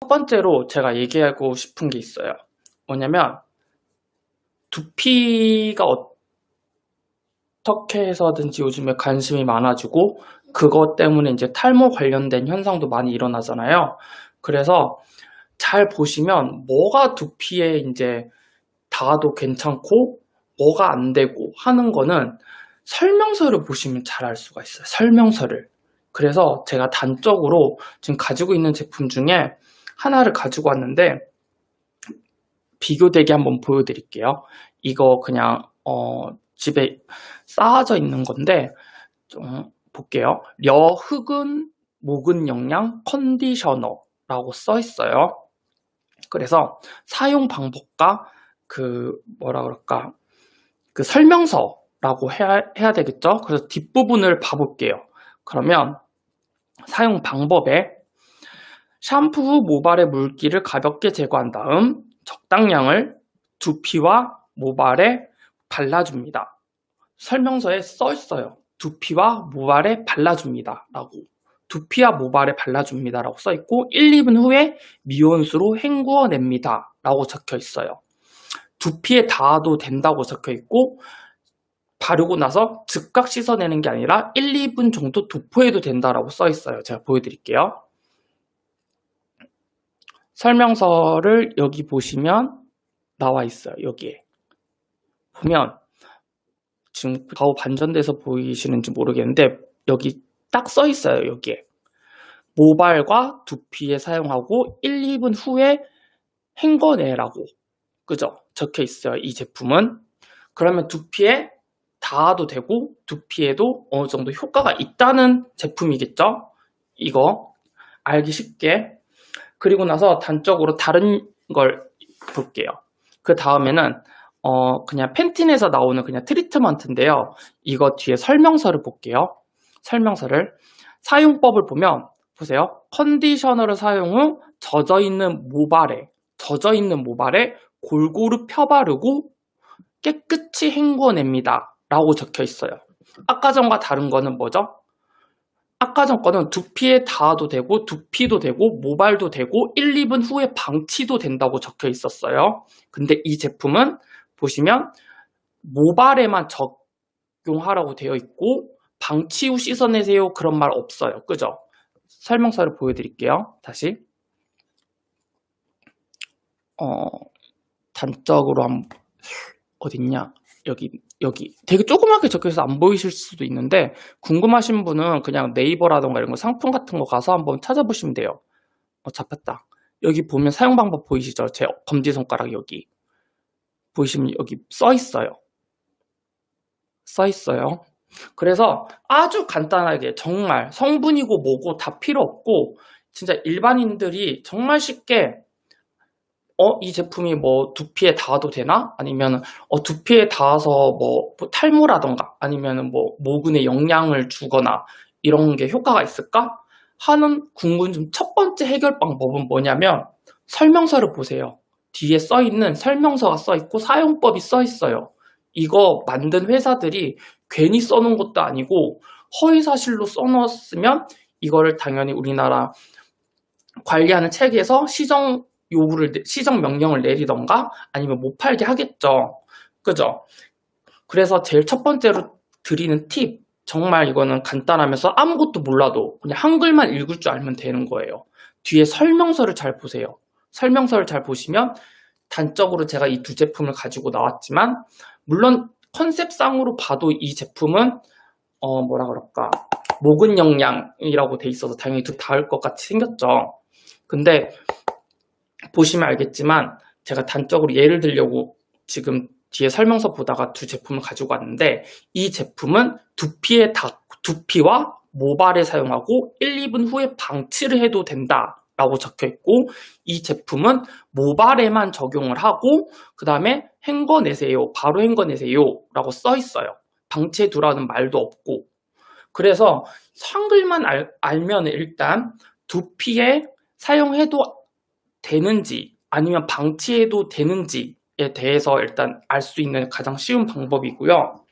첫 번째로 제가 얘기하고 싶은 게 있어요. 뭐냐면 두피가 어떻게 해서든지 요즘에 관심이 많아지고 그것 때문에 이제 탈모 관련된 현상도 많이 일어나잖아요. 그래서 잘 보시면 뭐가 두피에 이제 닿아도 괜찮고 뭐가 안 되고 하는 거는 설명서를 보시면 잘 알 수가 있어요. 설명서를. 그래서 제가 단적으로 지금 가지고 있는 제품 중에 하나를 가지고 왔는데 비교되게 한번 보여드릴게요. 이거 그냥 어, 집에 쌓아져 있는 건데 좀 볼게요. 려흑은 목은 영양 컨디셔너라고 써 있어요. 그래서 사용 방법과 그 뭐라 그럴까 그 설명서라고 해야, 해야 되겠죠. 그래서 뒷부분을 봐볼게요. 그러면 사용 방법에 샴푸 후 모발의 물기를 가볍게 제거한 다음 적당량을 두피와 모발에 발라줍니다. 설명서에 써 있어요. 두피와 모발에 발라줍니다. 라고. 두피와 모발에 발라줍니다. 라고 써 있고 1, 2분 후에 미온수로 헹구어냅니다. 라고 적혀 있어요. 두피에 닿아도 된다고 적혀 있고 바르고 나서 즉각 씻어내는 게 아니라 1, 2분 정도 도포해도 된다라고 써 있어요. 제가 보여드릴게요. 설명서를 여기 보시면 나와 있어요. 여기에. 보면 지금 좌우 반전돼서 보이시는지 모르겠는데 여기 딱 써 있어요. 여기에. 모발과 두피에 사용하고 1, 2분 후에 헹궈내라고 그죠? 적혀 있어요. 이 제품은. 그러면 두피에 닿아도 되고 두피에도 어느 정도 효과가 있다는 제품이겠죠? 이거 알기 쉽게 그리고 나서 단적으로 다른 걸 볼게요. 그 다음에는 어 그냥 펜틴에서 나오는 그냥 트리트먼트인데요. 이거 뒤에 설명서를 볼게요. 설명서를 사용법을 보면 보세요. 컨디셔너를 사용 후 젖어 있는 모발에 젖어 있는 모발에 골고루 펴바르고 깨끗이 헹궈냅니다. 라고 적혀 있어요. 아까 전과 다른 거는 뭐죠? 아까 전 거는 두피에 닿아도 되고 두피도 되고 모발도 되고 1, 2분 후에 방치도 된다고 적혀 있었어요. 근데 이 제품은 보시면 모발에만 적용하라고 되어 있고 방치 후 씻어내세요 그런 말 없어요. 그죠? 설명서를 보여드릴게요. 다시 어, 단적으로 한 어딨냐 여기 여기 되게 조그맣게 적혀서 안 보이실 수도 있는데 궁금하신 분은 그냥 네이버라던가 이런 거 상품 같은 거 가서 한번 찾아보시면 돼요. 어, 잡혔다. 여기 보면 사용 방법 보이시죠? 제 검지 손가락 여기. 보이시면 여기 써 있어요. 써 있어요. 그래서 아주 간단하게 정말 성분이고 뭐고 다 필요 없고 진짜 일반인들이 정말 쉽게 어, 이 제품이 뭐 두피에 닿아도 되나? 아니면 어, 두피에 닿아서 뭐, 뭐 탈모라던가 아니면 뭐 모근에 영향을 주거나 이런 게 효과가 있을까? 하는 궁금증 첫 번째 해결 방법은 뭐냐면 설명서를 보세요. 뒤에 써 있는 설명서가 써 있고 사용법이 써 있어요. 이거 만든 회사들이 괜히 써놓은 것도 아니고 허위사실로 써놓았으면 이거를 당연히 우리나라 관리하는 책에서 시정 요구를 시정 명령을 내리던가 아니면 못 팔게 하겠죠. 그죠? 그래서 제일 첫 번째로 드리는 팁 정말 이거는 간단하면서 아무것도 몰라도 그냥 한글만 읽을 줄 알면 되는 거예요. 뒤에 설명서를 잘 보세요. 설명서를 잘 보시면 단적으로 제가 이 두 제품을 가지고 나왔지만 물론 컨셉상으로 봐도 이 제품은 어 뭐라 그럴까 목은 영양이라고 돼 있어서 당연히 두 닿을 것 같이 생겼죠. 근데 보시면 알겠지만 제가 단적으로 예를 들려고 지금 뒤에 설명서 보다가 두 제품을 가지고 왔는데 이 제품은 두피에 다, 두피와 모발에 사용하고 1, 2분 후에 방치를 해도 된다 라고 적혀 있고 이 제품은 모발에만 적용을 하고 그 다음에 헹궈내세요 바로 헹궈내세요 라고 써 있어요. 방치해 두라는 말도 없고. 그래서 한글만 알, 알면 일단 두피에 사용해도 되는지 아니면 방치해도 되는지에 대해서 일단 알 수 있는 가장 쉬운 방법이고요.